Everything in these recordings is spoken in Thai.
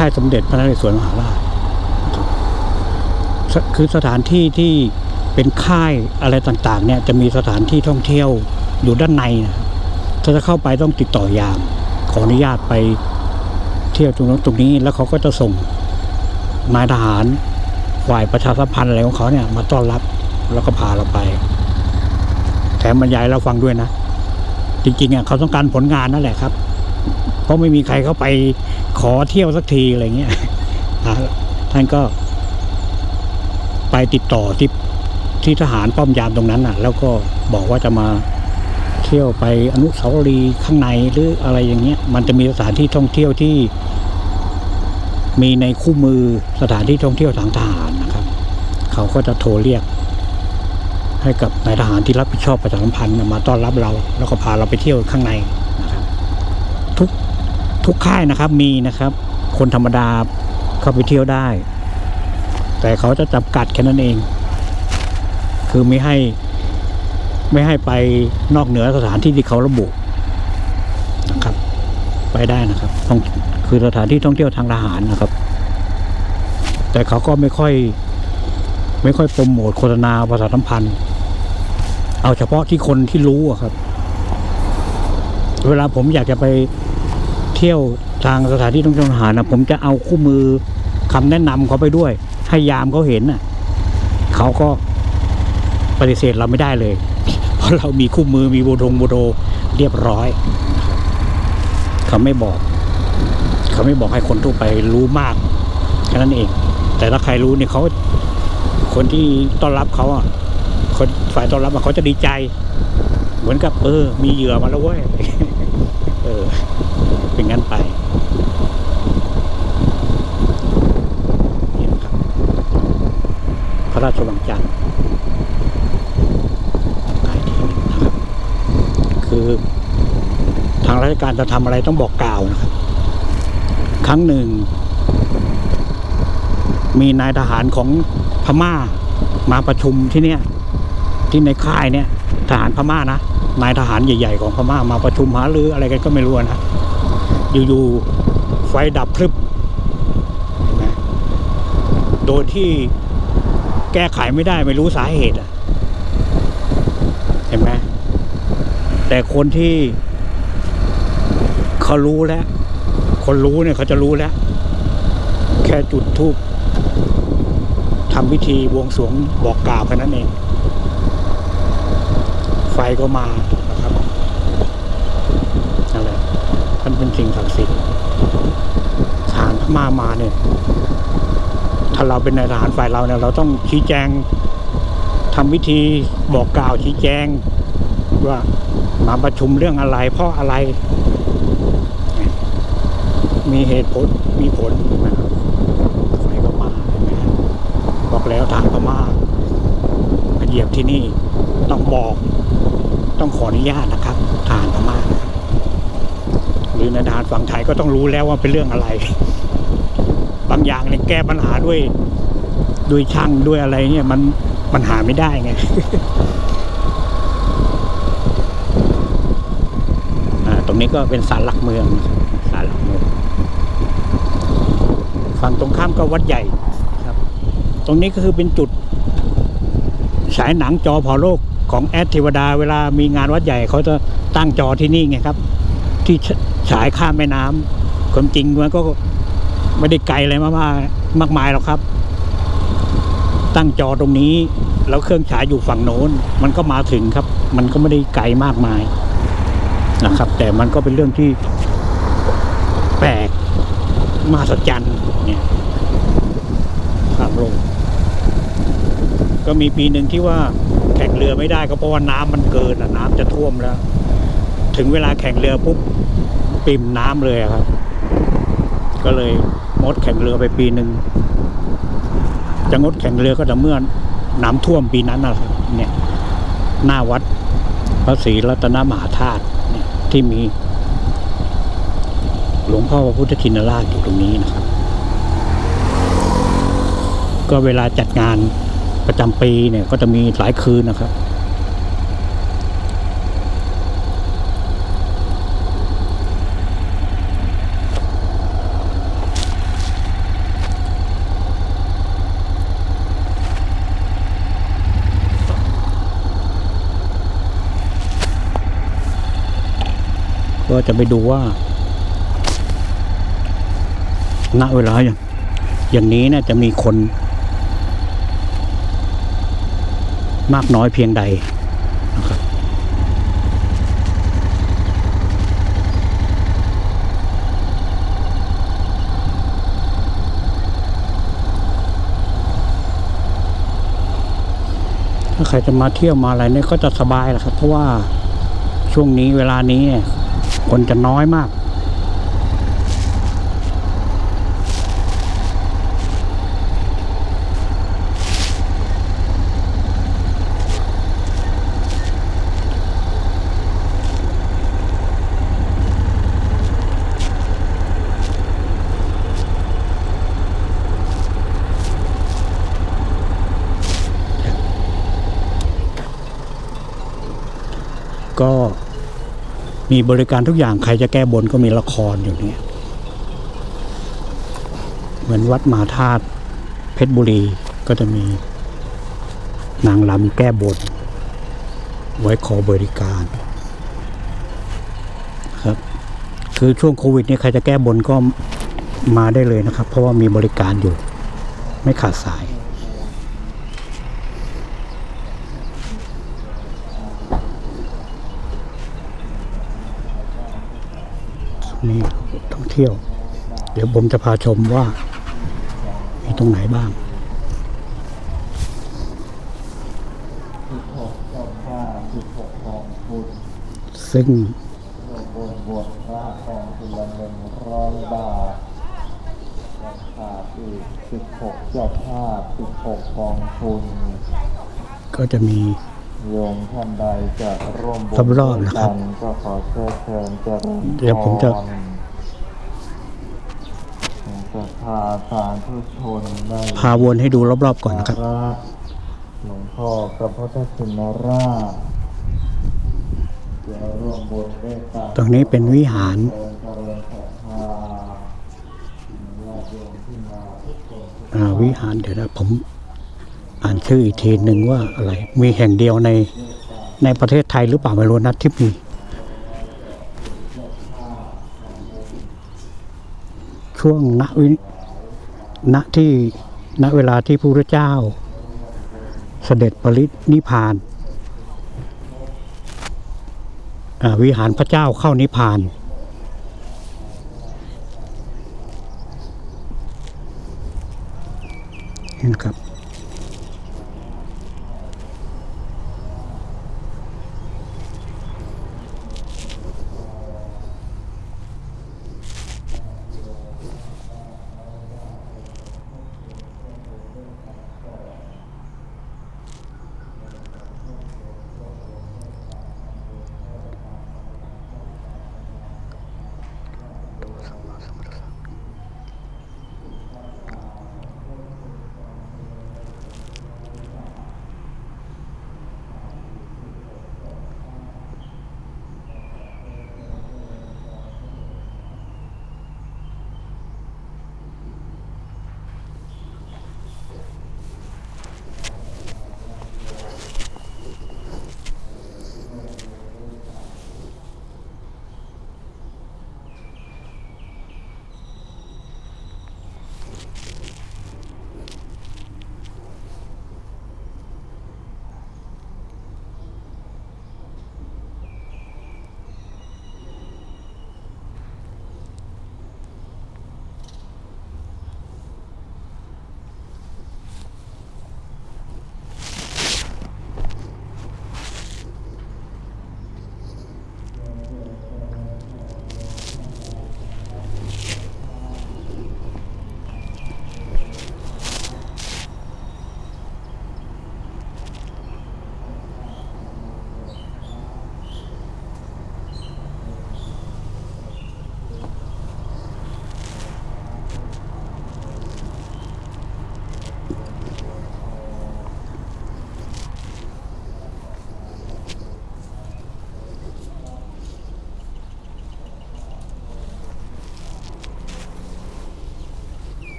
ค่ายสมเด็จพระนเรศวรมหาราชคือสถานที่ที่เป็นค่ายอะไรต่างๆ เนี่ยจะมีสถานที่ท่องเที่ยวอยู่ด้านในนะครับถ้าจะเข้าไปต้องติดต่อยาม ขออนุญาตไปเที่ยวตรงนั้นตรงนี้ แล้วเขาก็จะส่งนายทหารฝ่ายประชาสัมพันธ์อะไรของเขาเนี่ย มาต้อนรับแล้วก็พาเราไป แถมบรรยายเราฟังด้วยนะ จริงๆอะเขาต้องการผลงานนั่นแหละครับ ราะไม่มีใครเข้าไปขอเที่ยวสักทีอะไรเงี้ยท่านก็ไปติดต่อที่ที่ทหารป้อมยามตรงนั้นน่ะ แล้วก็บอกว่าจะมาเที่ยวไปอนุสาวรีย์ข้างในหรืออะไรอย่างเงี้ย มันจะมีสถานที่ท่องเที่ยวที่ มีในคู่มือสถานที่ท่องเที่ยวทางทหารนะครับ เขาก็จะโทรเรียก ให้กับนายทหารที่รับผิดชอบประชาสัมพันธ์มาต้อนรับเรา แล้วก็พาเราไปเที่ยวข้างใน ทุกค่ายนะครับมีนะครับ คนธรรมดาเข้าไปเที่ยวได้ แต่เขาจะจำกัดแค่นั้นเอง คือไม่ให้ไม่ให้ไปนอกเหนือสถานที่ที่เขาระบุนะครับ ไปได้นะครับต้องคือสถานที่ท่องเที่ยวทางทหารนะครับ แต่เขาก็ไม่ค่อย ไม่ค่อยโปรโมทโฆษณาประชาสัมพันธ์ เอาเฉพาะที่คนที่รู้อะครับ เวลาผมอยากจะไป เที่ยวทางสถานที่ท่องเที่ยวทหารนะผมจะเอาคู่มือคำแนะนำเขาไปด้วย ให้ยามเขาเห็นน่ะเขาก็ปฏิเสธเราไม่ได้เลย เพราะเรามีคู่มือมีโบทงโบโดเรียบร้อย เขาไม่บอก เขาไม่บอกให้คนทั่วไปรู้มากแค่นั้นเอง แต่ถ้าใครรู้เนี่ยเขาคนที่ต้อนรับเขาอะคนฝ่ายต้อนรับเขาจะดีใจ เหมือนกับเออ มีเหยื่อมาแล้วเว้ยเออ เป็นงั้นไปนี่นครับพระราชวังจันทร์หลายที่นะครับ คือทางราชการจะทำอะไรต้องบอกกล่าวนะครับ ครั้งหนึ่ง มีนายทหารของพม่ามาประชุมที่เนี่ย ที่ในค่ายเนี่ยทหารพม่านะนายทหารใหญ่ ๆ ของพม่ามาประชุมหารืออะไรกันก็ไม่รู้นะ อยู่ๆไฟดับพรึบเห็นไหมโดยที่แก้ไขไม่ได้ไม่รู้สาเหตุเห็นไหมแต่คนที่เขารู้แล้ว คนรู้เนี่ยเขาจะรู้แล้ว แค่จุดทูบทำพิธีบวงสรวงบอกกล่าวแค่นั้นเอง ไฟก็มานะครับนั่นแหละท่านเป็น สิ่งศักดิ์สิทธิ์ทหารพม่ามาเนี่ย ถ้าเราเป็นนายทหารฝ่ายเราเนี่ย เราต้องชี้แจงทำพิธีบอกกล่าวชี้แจง ว่ามาประชุมเรื่องอะไร เพราะอะไร มีเหตุผลมีผลนะครับไฟก็มาเห็นไหมบอกแล้วทารพม่ามาเหยียบที่นี่ต้องบอก ต้องขออนุญาตนะครับทารพม่านะ หรือในทหารฝั่งไทยก็ต้องรู้แล้วว่าเป็นเรื่องอะไร บางอย่างเนี่ยแก้ปัญหาด้วยด้วยช่างด้วยอะไรเนี่ยมันปัญหาไม่ได้ไงอ่าตรงนี้ก็เป็นศาลหลักเมืองศาลหลักเมืองฝั่งตรงข้ามก็วัดใหญ่ครับ ตรงนี้ก็คือเป็นจุดฉายหนังจอพอโลกของแอดเทวดาเวลามีงานวัดใหญ่เขาจะตั้งจอที่นี่ไงครับ ที่ ฉายข้ามแม่น้ำความจริงมันก็ไม่ได้ไกลอะไรมากๆมากมายหรอกครับ ตั้งจอตรงนี้แล้วเครื่องฉายอยู่ฝั่งโน้น มันก็มาถึงครับ มันก็ไม่ได้ไกลมากมายนะครับ แต่มันก็เป็นเรื่องที่ แปลกมหัศจรรย์เนี่ยข้ามโลกก็มีปีหนึ่งที่ว่าแข่งเรือไม่ได้ก็เพราะว่าน้ำมันเกินอะน้ำจะท่วมแล้ว ถึงเวลาแข่งเรือปุ๊บ ปิ่มน้ำเลยครับ ก็เลยงดแข่งเรือไปปีหนึ่งจะงดแข่งเรือก็แต่เมื่อน้ำท่วมปีนั้นนะครับเนี่ยหน้าวัดพระศรีรัตนมหาธาตุเนี่ยที่มี หลวงพ่อพระพุทธชินราชอยู่ตรงนี้นะครับ ก็เวลาจัดงานประจำปีเนี่ย ก็จะมีหลายคืนนะครับ จะไปดูว่าณเวลาอย่างอย่างนี้เนี่ยจะมีคน มากน้อยเพียงใดนะครับถ้าใครจะมาเที่ยวมาอะไรเนี่ยก็จะสบายแหละครับ เพราะว่าช่วงนี้เวลานี้เคนจะน้อยมาก ก็ มีบริการทุกอย่างใครจะแก้บนก็มีละครอยู่เนี่ย เหมือนวัดมหาธาตุเพชรบุรีก็จะมีนางรำแก้บน ไว้ขอบริการครับ คือช่วงโควิดนี่ใครจะแก้บนก็มาได้เลยนะครับ เพราะว่ามีบริการอยู่ ไม่ขาดสาย นี่ท่องเที่ยว เดี๋ยวผมจะพาชมว่า มีตรงไหนบ้างซึ่งก็จะมี โยมท่านใดจะร่วมบุญรอบๆนะครับด้วยกัก็ขอเชิญเชิญเจริญเดี๋ยวผมจะ พรศรัทธาสาธุชนได้ พาวนให้ดูรอบๆก่อนนะครับ หลวงพ่อพระพุทธชินราชจะร่วมบุญด้วยกันตรงนี้เป็นวิหาร เจริญเจริญศรัทธาญาติโยมที่มาทุกคนทุกอ่าวิหารเดี๋ยวนะผม อ่านชื่ออีกทีหนึ่งว่าอะไร มีแห่งเดียวในในประเทศไทยหรือเปล่าไม่รู้นะที่มีช่วงณวิณที่ณเวลาที่พระเจ้า เสด็จปรินิพพานวิหารพระเจ้าเข้านิพพานนี่นะครับ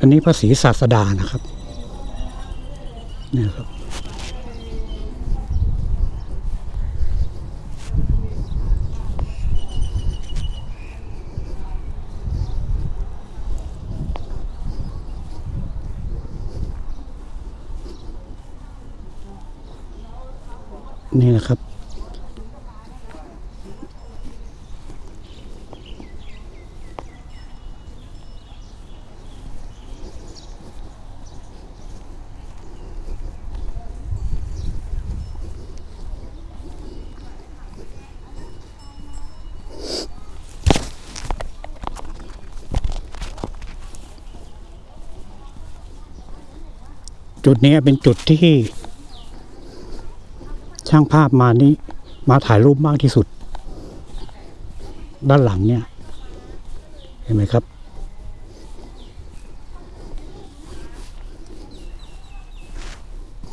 อันนี้พระศรีศาสดานะครับเนี่ยครับ นี่นะครับ จุดนี้เป็นจุดที่ ช่างภาพมานี้มาถ่ายรูปมากที่สุด ด้านหลังเนี่ย เห็นไหมครับ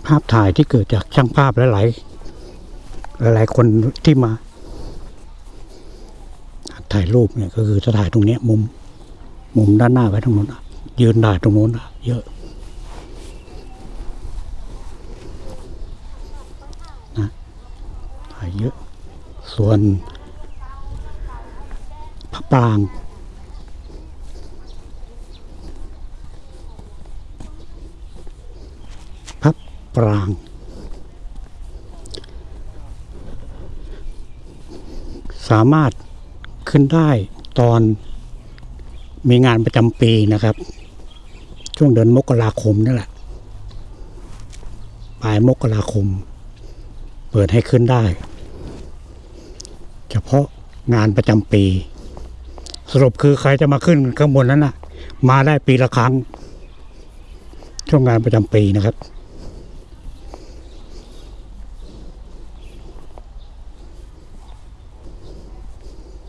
ภาพถ่ายที่เกิดจากช่างภาพหลายหลายคนที่มา ถ่ายรูปเนี่ยก็คือจะถ่ายตรงเนี้ยมุม มุมด้านหน้าไว้ตรงนู้นะยืนถ่าตรงนู้นเยอะ ถ่ายเยอะ ส่วนพระปรางพระปราง สามารถขึ้นได้ตอนมีงานประจำปีนะครับ ช่วงเดือนมกราคมนี่แหละปลายมกราคม เปิดให้ขึ้นได้ เฉพาะงานประจำปี สรุปคือใครจะมาขึ้นข้างบนนั้นนะมาได้ปีละครั้ง ช่วงงานประจำปีนะครับ